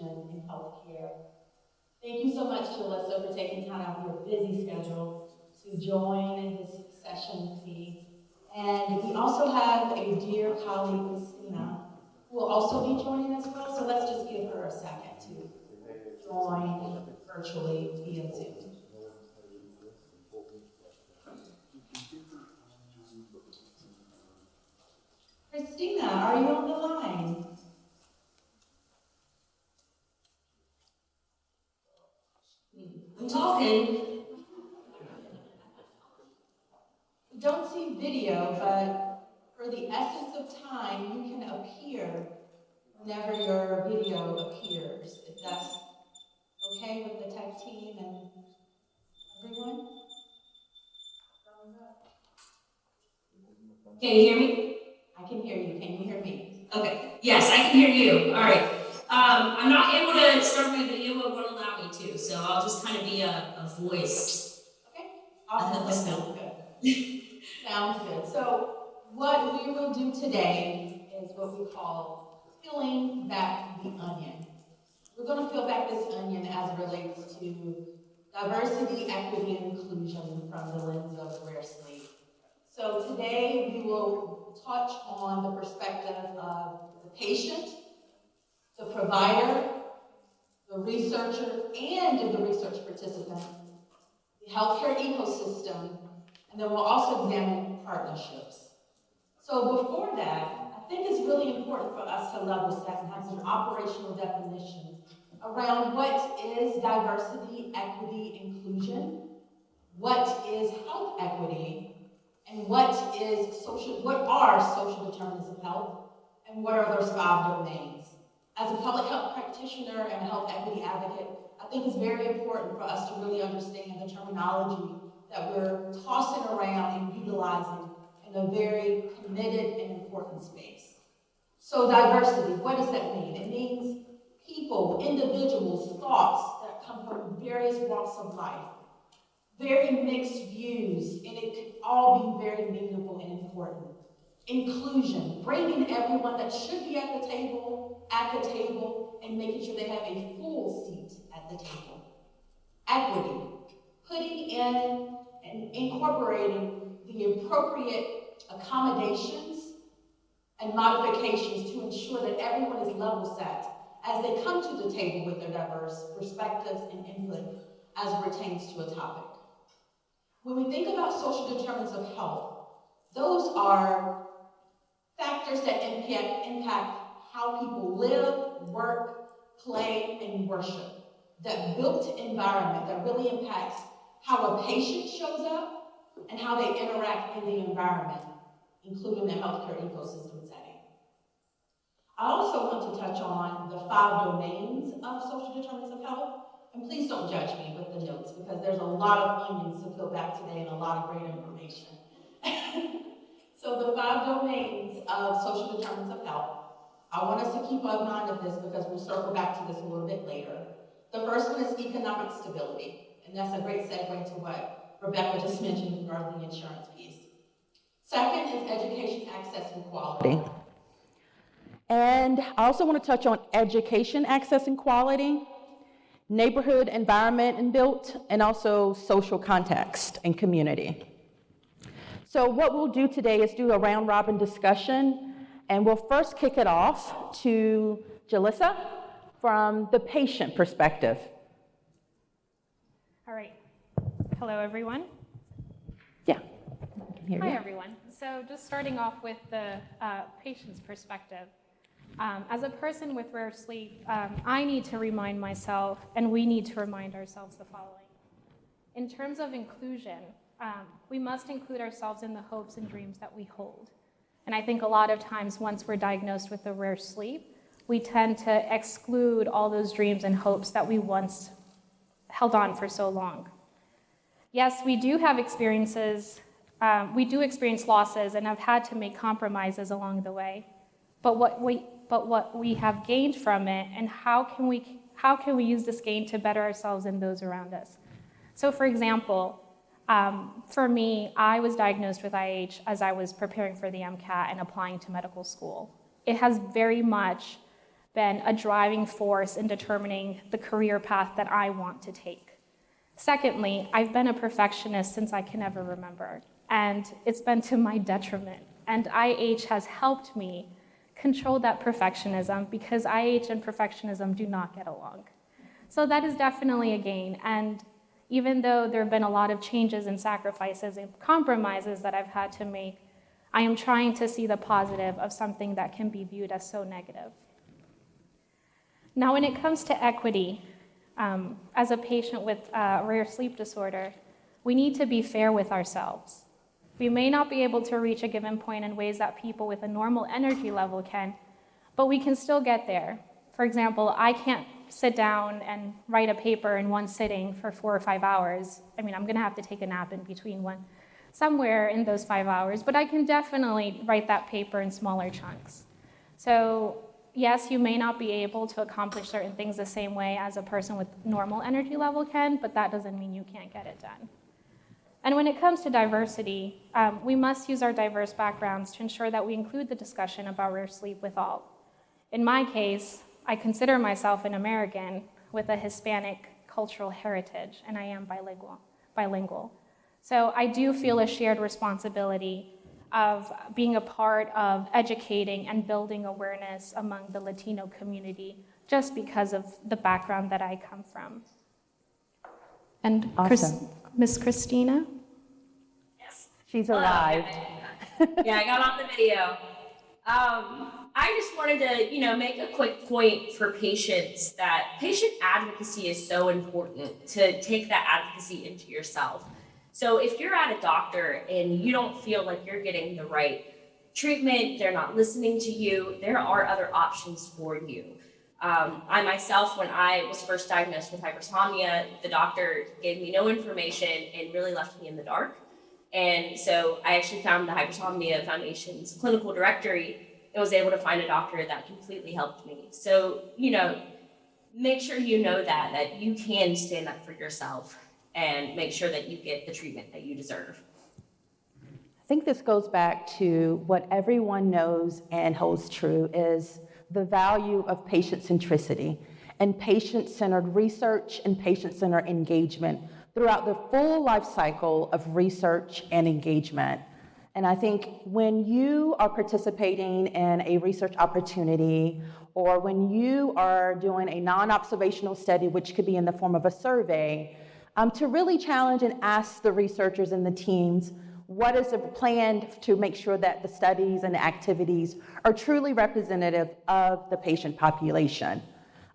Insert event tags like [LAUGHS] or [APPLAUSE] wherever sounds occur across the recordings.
inclusion in healthcare. Thank you so much, Jalissa, for taking time out of your busy schedule to join in this session with me. And we also have a dear colleague, Christina, who will also be joining as well, so let's just give her a second to join virtually via Zoom. Christina, are you on the line? I'm talking. We don't see video, but for the essence of time, you can appear whenever your video appears, if that's okay with the tech team and everyone? Can you hear me? I can hear you. Can you hear me? Okay. Yes, I can hear you. All right. Um, I'm not able to start my video, but won't allow me to, so I'll just kind of be a, a voice. Awesome, that sounds good. [LAUGHS] Sounds good. So what we will do today is what we call peeling back the onion. We're gonna peel back this onion as it relates to diversity, equity, and inclusion from the lens of rare sleep. So today we will touch on the perspective of the patient, the provider, the researcher, and the research participant, the healthcare ecosystem, and then we'll also examine partnerships. So before that, I think it's really important for us to level set and have some operational definitions around what is diversity, equity, inclusion, what is health equity, and what is social, what are social determinants of health, and what are those five domains. As a public health practitioner and a health equity advocate, I think it's very important for us to really understand the terminology that we're tossing around and utilizing in a very committed and important space. So diversity, what does that mean? It means people, individuals, thoughts that come from various walks of life, very mixed views, and it could all be very meaningful and important. Inclusion, bringing everyone that should be at the table, at the table, and making sure they have a full seat at the table. Equity, putting in and incorporating the appropriate accommodations and modifications to ensure that everyone is level set as they come to the table with their diverse perspectives and input as it pertains to a topic. When we think about social determinants of health, those are factors that impact, impact how people live, work, play, and worship. That built environment that really impacts how a patient shows up and how they interact in the environment, including the healthcare ecosystem setting. I also want to touch on the five domains of social determinants of health. And please don't judge me with the notes because there's a lot of onions to peel back today and a lot of great information. So the five domains of social determinants of health, I want us to keep in mind of this because we'll circle back to this a little bit later. The first one is economic stability, and that's a great segue to what Rebecca just mentioned regarding the insurance piece. Second is education access and quality. And I also want to touch on education access and quality, neighborhood environment and built, and also social context and community. So what we'll do today is do a round robin discussion, and we'll first kick it off to Jalissa from the patient perspective. All right. Hello, everyone. Yeah. I can hear Hi, you. everyone. So just starting off with the uh, patient's perspective. Um, as a person with rare sleep, um, I need to remind myself, and we need to remind ourselves the following. In terms of inclusion, um, we must include ourselves in the hopes and dreams that we hold. And I think a lot of times, once we're diagnosed with a rare sleep, we tend to exclude all those dreams and hopes that we once held on for so long. Yes, we do have experiences, um, we do experience losses and have had to make compromises along the way. But what we, but what we have gained from it and how can, we, how can we use this gain to better ourselves and those around us? So for example, um, for me, I was diagnosed with IH as I was preparing for the MCAT and applying to medical school. It has very much been a driving force in determining the career path that I want to take. Secondly, I've been a perfectionist since I can ever remember, and it's been to my detriment. And IH has helped me control that perfectionism because IH and perfectionism do not get along. So that is definitely a gain. And even though there have been a lot of changes and sacrifices and compromises that I've had to make, I am trying to see the positive of something that can be viewed as so negative. Now, when it comes to equity, um, as a patient with a rare sleep disorder, we need to be fair with ourselves. We may not be able to reach a given point in ways that people with a normal energy level can, but we can still get there. For example, I can't sit down and write a paper in one sitting for four or five hours. I mean, I'm gonna have to take a nap in between one, somewhere in those five hours, but I can definitely write that paper in smaller chunks. So yes, you may not be able to accomplish certain things the same way as a person with normal energy level can, but that doesn't mean you can't get it done. And when it comes to diversity, um, we must use our diverse backgrounds to ensure that we include the discussion about rare sleep with all. In my case, I consider myself an American with a Hispanic cultural heritage, and I am bilingual. bilingual. So I do feel a shared responsibility of being a part of educating and building awareness among the Latino community just because of the background that I come from. And Chris, Awesome. Miss Christina? Yes. She's Hello. alive. [LAUGHS] yeah, I got on the video. Um, I just wanted to, you know, make a quick point for patients that patient advocacy is so important to take that advocacy into yourself. So if you're at a doctor and you don't feel like you're getting the right treatment, they're not listening to you, there are other options for you. Um, I myself, when I was first diagnosed with hypersomnia, the doctor gave me no information and really left me in the dark. And so I actually found the Hypersomnia Foundation's clinical directory and was able to find a doctor that completely helped me. So, you know, make sure you know that, that you can stand up for yourself and make sure that you get the treatment that you deserve. I think this goes back to what everyone knows and holds true is the value of patient centricity and patient centered research and patient centered engagement throughout the full life cycle of research and engagement. And I think when you are participating in a research opportunity or when you are doing a non observational study, which could be in the form of a survey, um, to really challenge and ask the researchers and the teams what is the plan to make sure that the studies and the activities are truly representative of the patient population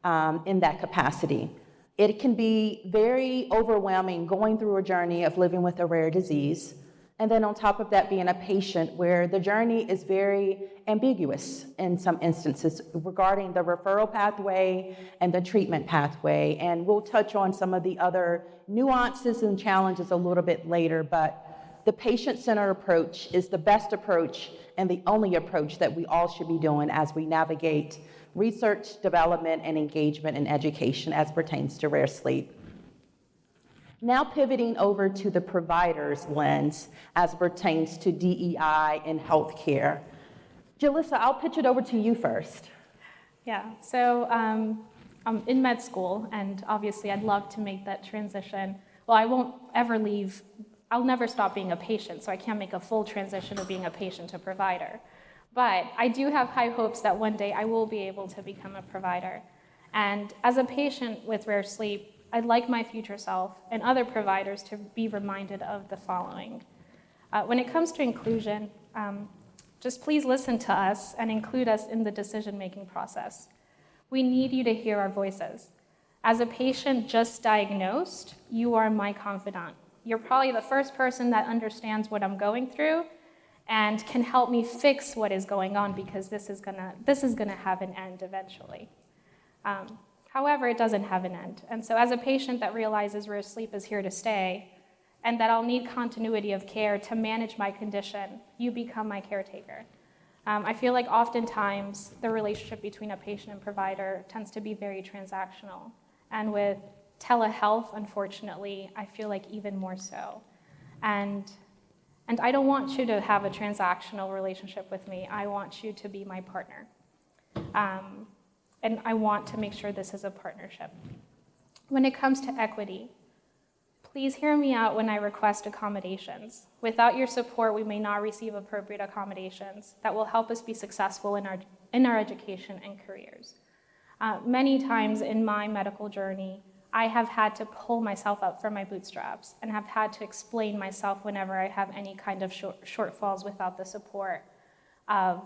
um, in that capacity. It can be very overwhelming going through a journey of living with a rare disease. And then on top of that, being a patient where the journey is very ambiguous in some instances regarding the referral pathway and the treatment pathway. And we'll touch on some of the other nuances and challenges a little bit later, but the patient centered approach is the best approach and the only approach that we all should be doing as we navigate research, development, and engagement in education as pertains to rare sleep. Now pivoting over to the provider's lens as pertains to DEI in healthcare. Jalissa, I'll pitch it over to you first. Yeah, so um, I'm in med school, and obviously I'd love to make that transition. Well, I won't ever leave, I'll never stop being a patient, so I can't make a full transition of being a patient to provider. But I do have high hopes that one day I will be able to become a provider. And as a patient with rare sleep, I'd like my future self and other providers to be reminded of the following. Uh, when it comes to inclusion, um, just please listen to us and include us in the decision making process. We need you to hear our voices. As a patient just diagnosed, you are my confidant. You're probably the first person that understands what I'm going through and can help me fix what is going on because this is gonna, this is gonna have an end eventually. Um, however, it doesn't have an end. And so, as a patient that realizes rare sleep is here to stay and that I'll need continuity of care to manage my condition, you become my caretaker. Um, I feel like oftentimes the relationship between a patient and provider tends to be very transactional. And with telehealth, unfortunately, I feel like even more so. And, and I don't want you to have a transactional relationship with me. I want you to be my partner. Um, and I want to make sure this is a partnership. When it comes to equity, please hear me out when I request accommodations. Without your support, we may not receive appropriate accommodations that will help us be successful in our, in our education and careers. Uh, many times in my medical journey, I have had to pull myself up from my bootstraps and have had to explain myself whenever I have any kind of short, shortfalls without the support of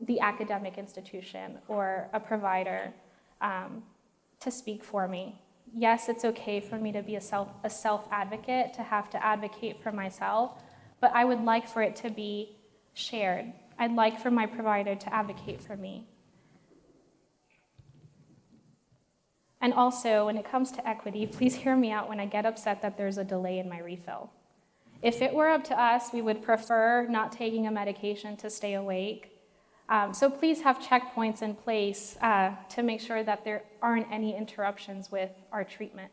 the academic institution or a provider um, to speak for me. Yes, it's okay for me to be a self, a self advocate, to have to advocate for myself, but I would like for it to be shared. I'd like for my provider to advocate for me. And also, when it comes to equity, please hear me out when I get upset that there's a delay in my refill. If it were up to us, we would prefer not taking a medication to stay awake. Um, so please have checkpoints in place uh, to make sure that there aren't any interruptions with our treatment.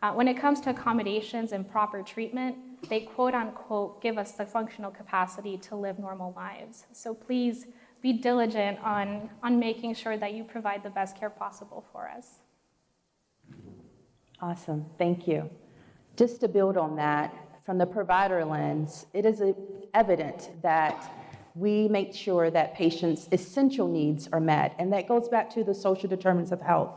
Uh, when it comes to accommodations and proper treatment, they quote unquote give us the functional capacity to live normal lives. So please be diligent on, on making sure that you provide the best care possible for us. Awesome, thank you. Just to build on that, from the provider lens, it is evident that we make sure that patients' essential needs are met, and that goes back to the social determinants of health.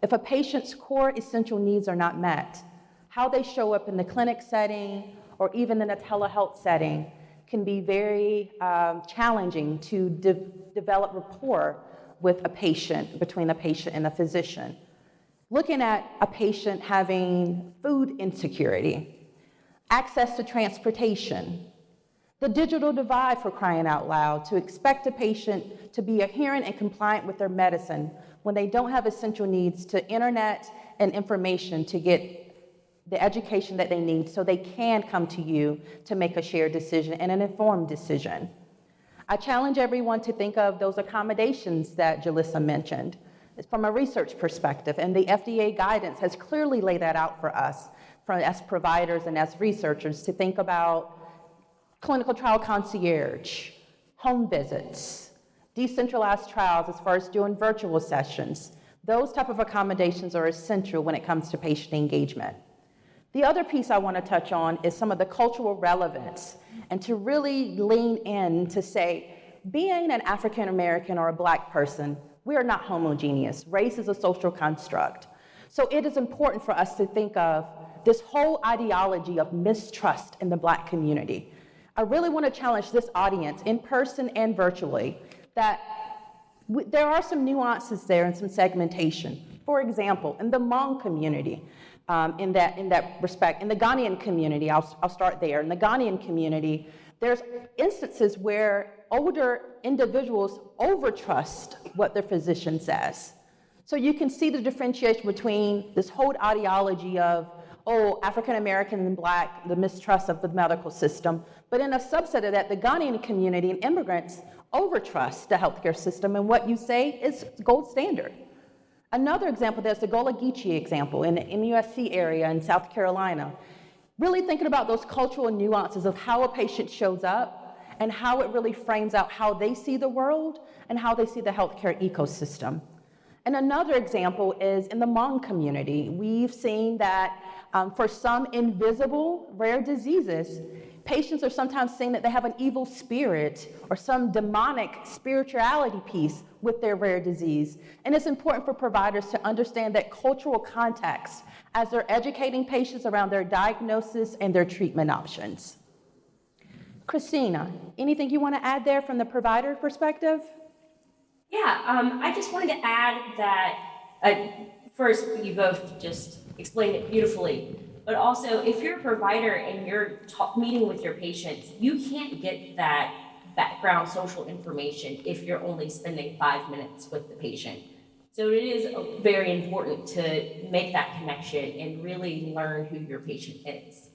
If a patient's core essential needs are not met, how they show up in the clinic setting or even in a telehealth setting can be very um, challenging to de- develop rapport with a patient, between a patient and a physician. Looking at a patient having food insecurity, access to transportation, the digital divide for crying out loud, to expect a patient to be adherent and compliant with their medicine when they don't have essential needs to internet and information to get the education that they need so they can come to you to make a shared decision and an informed decision. I challenge everyone to think of those accommodations that Jalissa mentioned from a research perspective, and the FDA guidance has clearly laid that out for us for, as providers and as researchers to think about clinical trial concierge, home visits, decentralized trials as far as doing virtual sessions. Those type of accommodations are essential when it comes to patient engagement. The other piece I want to touch on is some of the cultural relevance and to really lean in to say, being an African American or a black person, we are not homogeneous. Race is a social construct. So it is important for us to think of this whole ideology of mistrust in the black community. I really want to challenge this audience, in person and virtually, that there are some nuances there and some segmentation. For example, in the Hmong community, um, in, that, in that respect, in the Ghanaian community, I'll, I'll start there. In the Ghanaian community, there's instances where older individuals overtrust what their physician says. So you can see the differentiation between this whole ideology of oh, African American and black, the mistrust of the medical system. But in a subset of that, the Ghanaian community and immigrants overtrust the healthcare system, and what you say is gold standard. Another example, there's the Gullah Geechee example in the MUSC area in South Carolina. Really thinking about those cultural nuances of how a patient shows up and how it really frames out how they see the world and how they see the healthcare ecosystem. And another example is in the Hmong community. We've seen that um, for some invisible rare diseases, patients are sometimes saying that they have an evil spirit or some demonic spirituality piece with their rare disease. And it's important for providers to understand that cultural context as they're educating patients around their diagnosis and their treatment options. Christina, anything you want to add there from the provider perspective? Yeah, um, I just wanted to add that uh, first, you both just explained it beautifully. But also, if you're a provider and you're meeting with your patients, you can't get that background social information if you're only spending five minutes with the patient. So it is very important to make that connection and really learn who your patient is.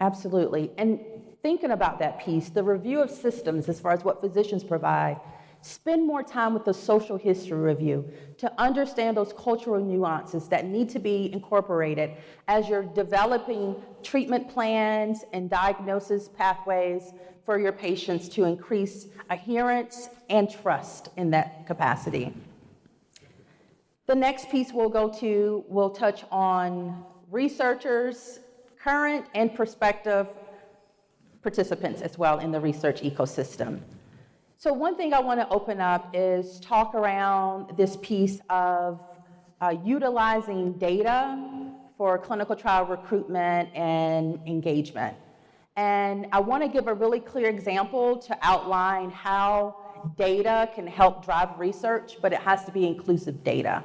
Absolutely. And thinking about that piece, the review of systems as far as what physicians provide, Spend more time with the social history review to understand those cultural nuances that need to be incorporated as you're developing treatment plans and diagnosis pathways for your patients to increase adherence and trust in that capacity. The next piece we'll go to, will touch on researchers, current and prospective participants as well in the research ecosystem. So one thing I want to open up is talk around this piece of uh, utilizing data for clinical trial recruitment and engagement. And I want to give a really clear example to outline how data can help drive research, but it has to be inclusive data.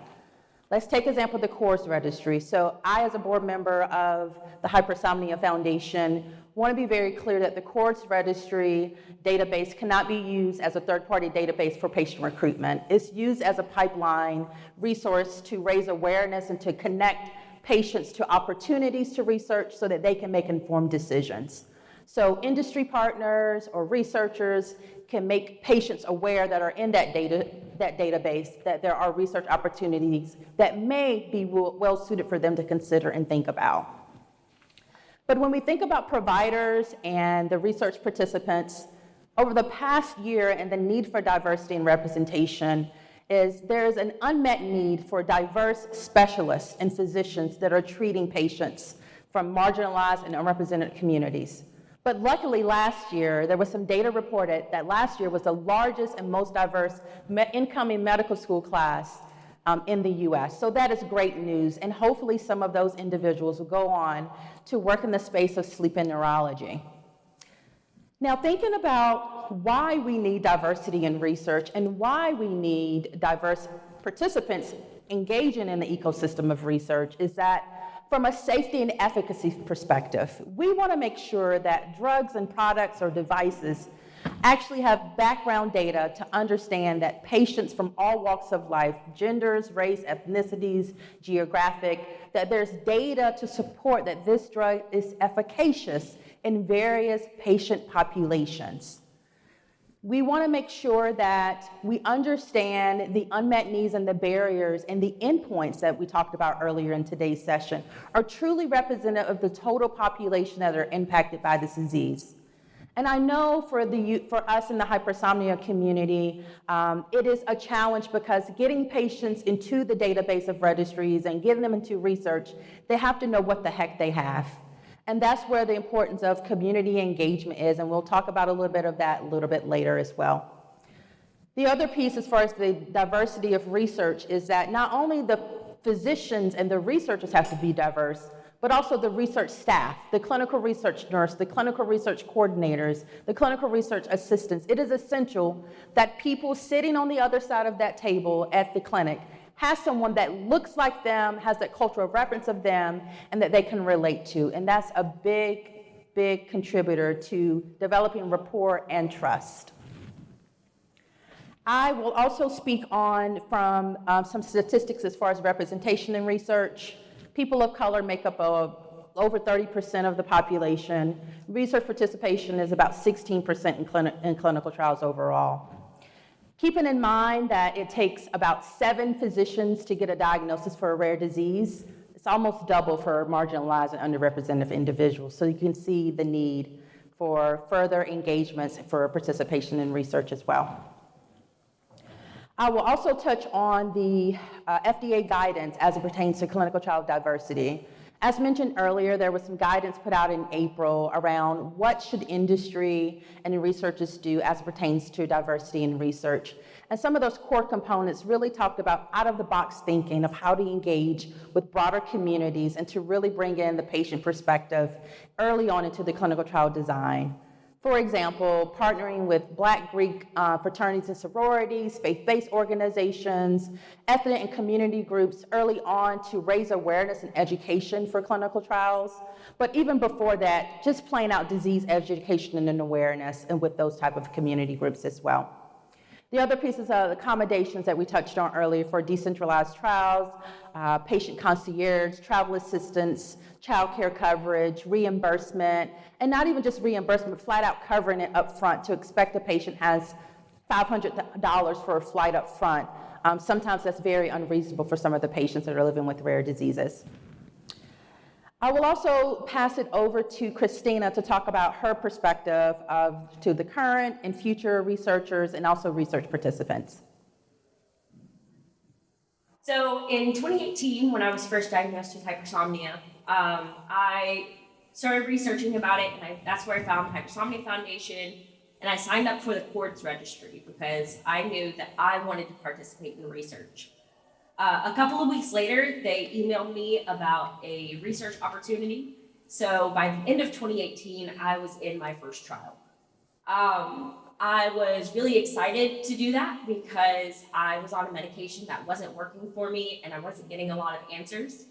Let's take example the CORDS registry. So I, as a board member of the Hypersomnia Foundation, want to be very clear that the CORDS registry database cannot be used as a third-party database for patient recruitment. It's used as a pipeline resource to raise awareness and to connect patients to opportunities to research so that they can make informed decisions. So industry partners or researchers can make patients aware that are in that data, that database, that there are research opportunities that may be well suited for them to consider and think about. But when we think about providers and the research participants, over the past year and the need for diversity and representation is there is an unmet need for diverse specialists and physicians that are treating patients from marginalized and unrepresented communities. But luckily, last year, there was some data reported that last year was the largest and most diverse incoming medical school class um, in the US. So that is great news. And hopefully, some of those individuals will go on to work in the space of sleep and neurology. Now, thinking about why we need diversity in research and why we need diverse participants engaging in the ecosystem of research is that from a safety and efficacy perspective, we want to make sure that drugs and products or devices actually have background data to understand that patients from all walks of life, genders, race, ethnicities, geographic, that there's data to support that this drug is efficacious in various patient populations. We want to make sure that we understand the unmet needs and the barriers and the endpoints that we talked about earlier in today's session are truly representative of the total population that are impacted by this disease. And I know for, the, for us in the hypersomnia community, um, it is a challenge because getting patients into the database of registries and getting them into research, they have to know what the heck they have. And that's where the importance of community engagement is, and we'll talk about a little bit of that a little bit later as well. The other piece, as far as the diversity of research, is that not only the physicians and the researchers have to be diverse, but also the research staff, the clinical research nurse, the clinical research coordinators, the clinical research assistants. It is essential that people sitting on the other side of that table at the clinic has someone that looks like them, has that cultural reference of them, and that they can relate to. And that's a big, big contributor to developing rapport and trust. I will also speak on from um, some statistics as far as representation in research. People of color make up over 30% of the population. Research participation is about 16% in, in clinical trials overall. Keeping in mind that it takes about seven physicians to get a diagnosis for a rare disease, it's almost double for marginalized and underrepresented individuals. So you can see the need for further engagements for participation in research as well. I will also touch on the uh, FDA guidance as it pertains to clinical trial diversity. As mentioned earlier, there was some guidance put out in April around what should industry and researchers do as it pertains to diversity in research. And some of those core components really talked about out-of-the-box thinking of how to engage with broader communities and to really bring in the patient perspective early on into the clinical trial design. For example, partnering with Black Greek uh, fraternities and sororities, faith-based organizations, ethnic and community groups early on to raise awareness and education for clinical trials. But even before that, just playing out disease education and awareness and with those type of community groups as well. The other pieces are accommodations that we touched on earlier for decentralized trials, uh, patient concierge, travel assistance, child care coverage, reimbursement, and not even just reimbursement, but flat out covering it up front to expect a patient has $500 for a flight up front. Um, sometimes that's very unreasonable for some of the patients that are living with rare diseases. I will also pass it over to Christina to talk about her perspective of, to the current and future researchers and also research participants. So in 2018, when I was first diagnosed with hypersomnia, um, I started researching about it, and I, that's where I found the Hypersomnia Foundation. And I signed up for the CORDS registry because I knew that I wanted to participate in research. Uh, a couple of weeks later, they emailed me about a research opportunity. So by the end of 2018, I was in my first trial. Um, I was really excited to do that because I was on a medication that wasn't working for me and I wasn't getting a lot of answers.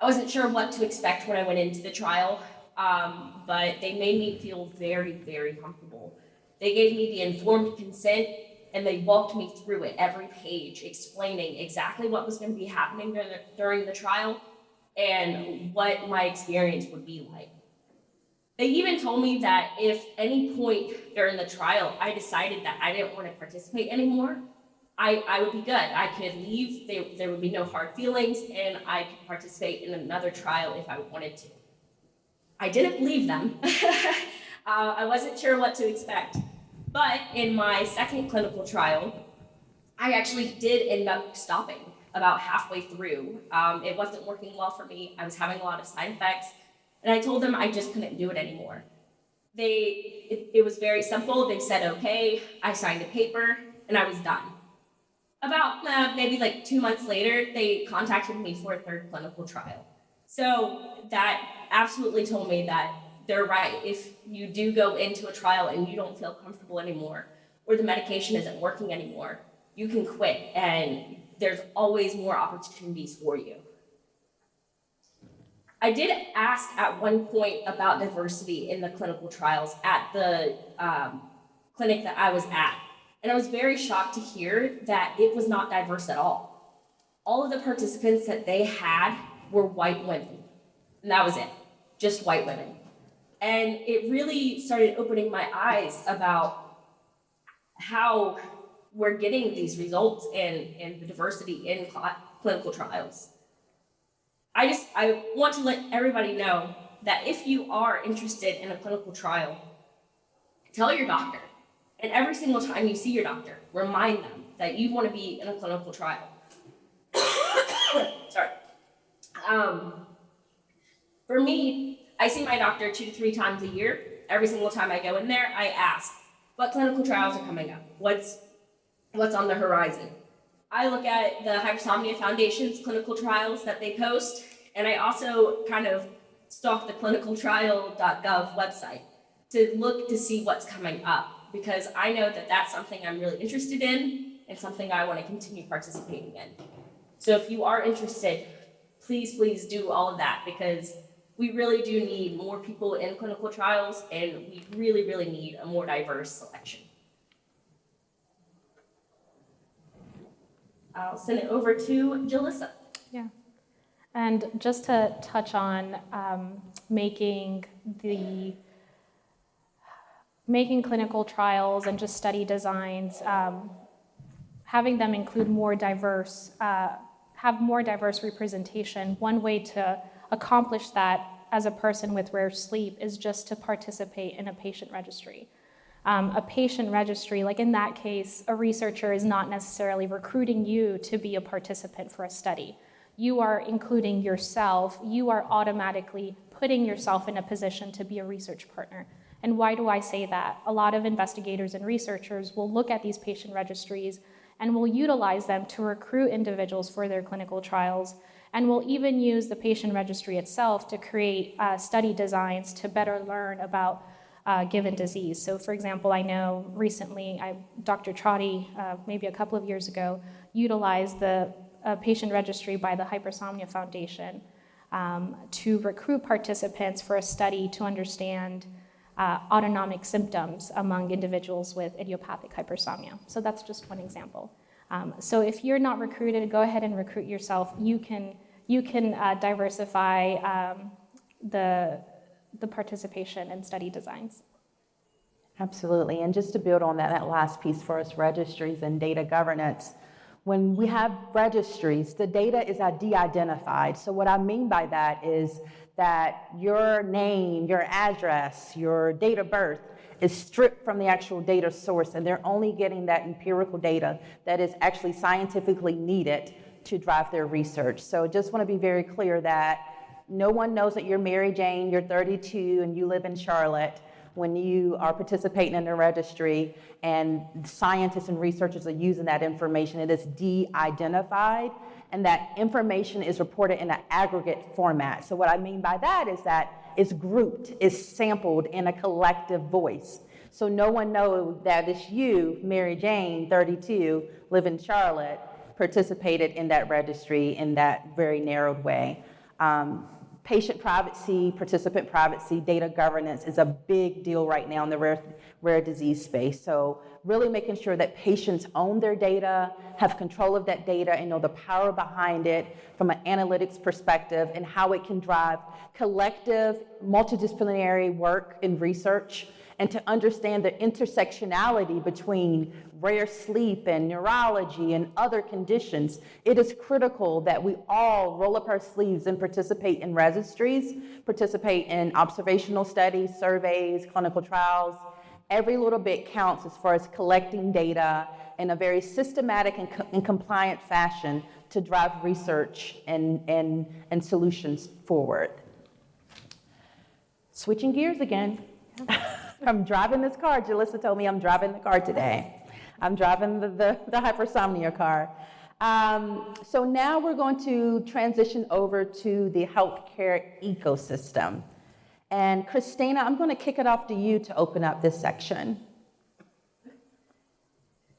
I wasn't sure what to expect when I went into the trial, um, but they made me feel very, very comfortable. They gave me the informed consent and they walked me through it every page, explaining exactly what was going to be happening during the, during the trial and what my experience would be like. They even told me that if any point during the trial I decided that I didn't want to participate anymore, I, I would be good. I could leave, there, there would be no hard feelings, and I could participate in another trial if I wanted to. I didn't believe them. [LAUGHS] uh, I wasn't sure what to expect. But in my second clinical trial, I actually did end up stopping about halfway through. Um, it wasn't working well for me. I was having a lot of side effects. And I told them I just couldn't do it anymore. They, it, it was very simple. They said, okay, I signed a paper, and I was done. About uh, maybe like two months later, they contacted me for a third clinical trial. So that absolutely told me that they're right. If you do go into a trial and you don't feel comfortable anymore, or the medication isn't working anymore, you can quit, and there's always more opportunities for you. I did ask at one point about diversity in the clinical trials at the um, clinic that I was at. And I was very shocked to hear that it was not diverse at all. All of the participants that they had were white women. And that was it, just white women. And it really started opening my eyes about how we're getting these results and, and the diversity in cl- clinical trials. I just I want to let everybody know that if you are interested in a clinical trial, tell your doctor. And every single time you see your doctor, remind them that you want to be in a clinical trial. [COUGHS] Sorry. Um, for me, I see my doctor two to three times a year. Every single time I go in there, I ask, what clinical trials are coming up? What's what's on the horizon? I look at the Hypersomnia Foundation's clinical trials that they post, and I also kind of stalk the clinicaltrial.gov website to look to see what's coming up because I know that that's something I'm really interested in and something I want to continue participating in. So if you are interested, please, please do all of that because we really do need more people in clinical trials and we really, really need a more diverse selection. I'll send it over to Jalissa. Yeah. And just to touch on um, making the making clinical trials and just study designs, um, having them include more diverse, uh, have more diverse representation. One way to accomplish that as a person with rare sleep is just to participate in a patient registry. Um, a patient registry, like in that case, a researcher is not necessarily recruiting you to be a participant for a study. You are including yourself, you are automatically putting yourself in a position to be a research partner. And why do I say that? A lot of investigators and researchers will look at these patient registries and will utilize them to recruit individuals for their clinical trials and we'll even use the patient registry itself to create uh, study designs to better learn about uh, given disease. So, for example, I know recently I, Dr. Trotti, uh, maybe a couple of years ago, utilized the uh, patient registry by the Hypersomnia Foundation um, to recruit participants for a study to understand uh, autonomic symptoms among individuals with idiopathic hypersomnia. So, that's just one example. Um, so, if you're not recruited, go ahead and recruit yourself. You can, you can uh, diversify um, the the participation and study designs. Absolutely. And just to build on that, that last piece for us, registries and data governance, when we have registries, the data is de-identified. So what I mean by that is that your name, your address, your date of birth is stripped from the actual data source, and they're only getting that empirical data that is actually scientifically needed to drive their research. So I just want to be very clear that no one knows that you're Mary Jane, you're 32, and you live in Charlotte when you are participating in the registry and scientists and researchers are using that information. It is de-identified and that information is reported in an aggregate format. So what I mean by that is that it's grouped, it's sampled in a collective voice. So no one knows that it's you, Mary Jane, 32, live in Charlotte, participated in that registry in that very narrowed way. Um, patient privacy, participant privacy, data governance is a big deal right now in the rare, rare disease space. So really making sure that patients own their data, have control of that data, and know the power behind it from an analytics perspective and how it can drive collective, multidisciplinary work and research and to understand the intersectionality between rare sleep and neurology and other conditions, it is critical that we all roll up our sleeves and participate in registries, participate in observational studies, surveys, clinical trials. Every little bit counts as far as collecting data in a very systematic and, co- and compliant fashion to drive research and, and, and solutions forward. Switching gears again. [LAUGHS] I'm driving this car. Jalissa told me I'm driving the car today. I'm driving the, the, the hypersomnia car. Um, so now we're going to transition over to the healthcare ecosystem. And Christina, I'm going to kick it off to you to open up this section.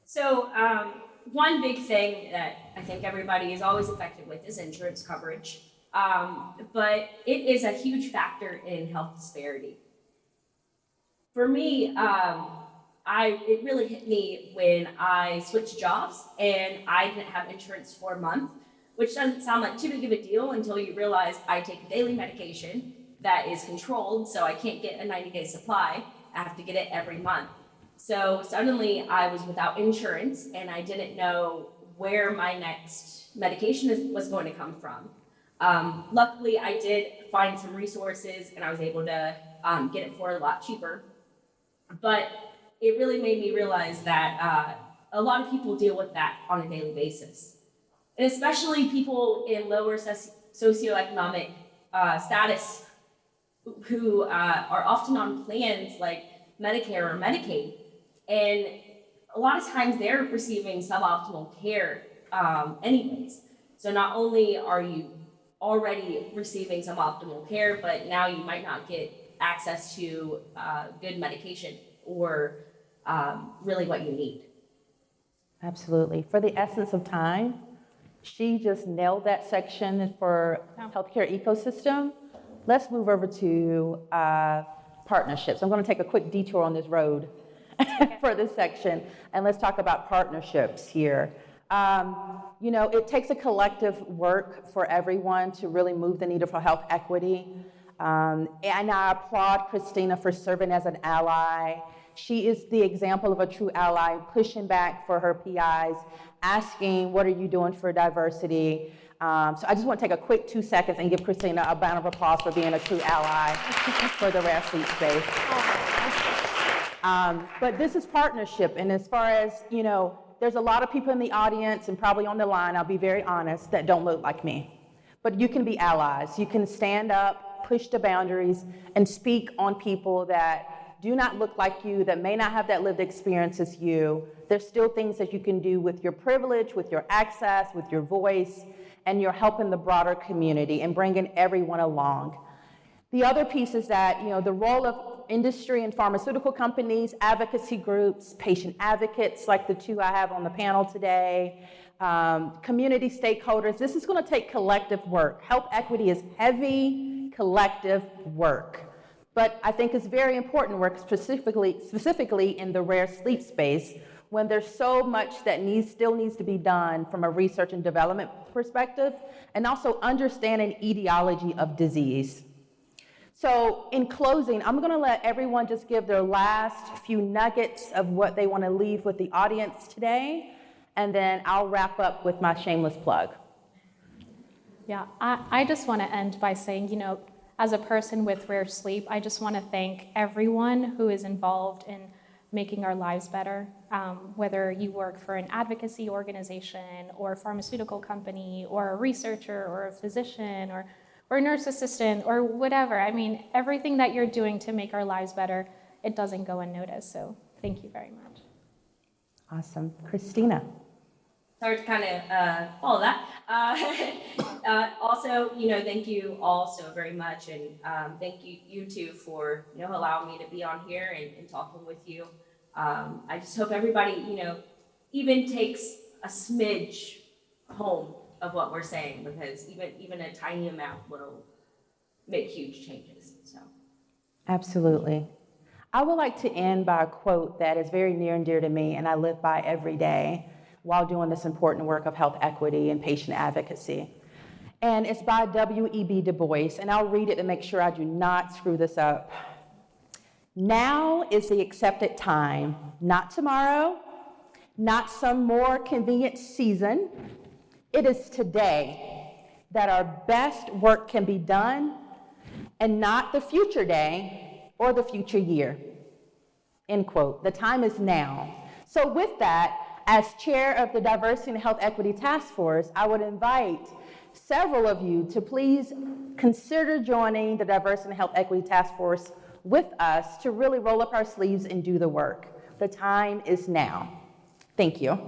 So, um, one big thing that I think everybody is always affected with is insurance coverage. Um, but it is a huge factor in health disparity. For me, um, I it really hit me when I switched jobs and I didn't have insurance for a month, which doesn't sound like too big of a deal until you realize I take daily medication that is controlled, so I can't get a 90 day supply. I have to get it every month. So suddenly I was without insurance and I didn't know where my next medication is, was going to come from. Um, luckily, I did find some resources and I was able to um, get it for a lot cheaper. But it really made me realize that uh, a lot of people deal with that on a daily basis. And especially people in lower soci- socioeconomic uh, status who uh, are often on plans like Medicare or Medicaid. And a lot of times they're receiving suboptimal care um, anyways. So not only are you already receiving suboptimal care, but now you might not get access to uh, good medication or um, really what you need. Absolutely. For the essence of time, she just nailed that section for healthcare ecosystem. Let's move over to uh, partnerships. I'm going to take a quick detour on this road [LAUGHS] for this section, and let's talk about partnerships here. Um, you know, it takes a collective work for everyone to really move the needle for health equity. Um, and I applaud Christina for serving as an ally. She is the example of a true ally, pushing back for her PIs, asking, What are you doing for diversity? Um, so I just want to take a quick two seconds and give Christina a round of applause for being a true ally [LAUGHS] for the rare sleep space. Um, but this is partnership, and as far as, you know, there's a lot of people in the audience and probably on the line, I'll be very honest, that don't look like me. But you can be allies. You can stand up, push the boundaries, and speak on people that do not look like you, that may not have that lived experience as you. There's still things that you can do with your privilege, with your access, with your voice, and you're helping the broader community and bringing everyone along. The other piece is that, you know, the role of industry and pharmaceutical companies, advocacy groups, patient advocates like the two I have on the panel today, um, community stakeholders. This is going to take collective work. Health equity is heavy collective work. But I think it's very important work specifically, specifically in the rare sleep space when there's so much that needs, still needs to be done from a research and development perspective and also understanding etiology of disease. So, in closing, I'm going to let everyone just give their last few nuggets of what they want to leave with the audience today, and then I'll wrap up with my shameless plug. Yeah, I, I just want to end by saying, you know, as a person with rare sleep, I just want to thank everyone who is involved in making our lives better. Um, whether you work for an advocacy organization or a pharmaceutical company or a researcher or a physician or, or a nurse assistant or whatever. I mean, everything that you're doing to make our lives better, it doesn't go unnoticed. So thank you very much. Awesome. Christina. Sorry to kind of uh, follow that. Uh, [LAUGHS] uh, also, you know, thank you all so very much, and um, thank you you two for you know allowing me to be on here and, and talking with you. Um, I just hope everybody you know even takes a smidge home of what we're saying because even even a tiny amount will make huge changes. So. Absolutely. I would like to end by a quote that is very near and dear to me and I live by every day while doing this important work of health equity and patient advocacy. And it's by W.E.B. Du Bois, and I'll read it to make sure I do not screw this up. Now is the accepted time, not tomorrow, not some more convenient season. It is today that our best work can be done, and not the future day or the future year. End quote. The time is now. So, with that, as chair of the Diversity and Health Equity Task Force, I would invite several of you to please consider joining the Diversity and Health Equity Task Force with us to really roll up our sleeves and do the work. The time is now. Thank you.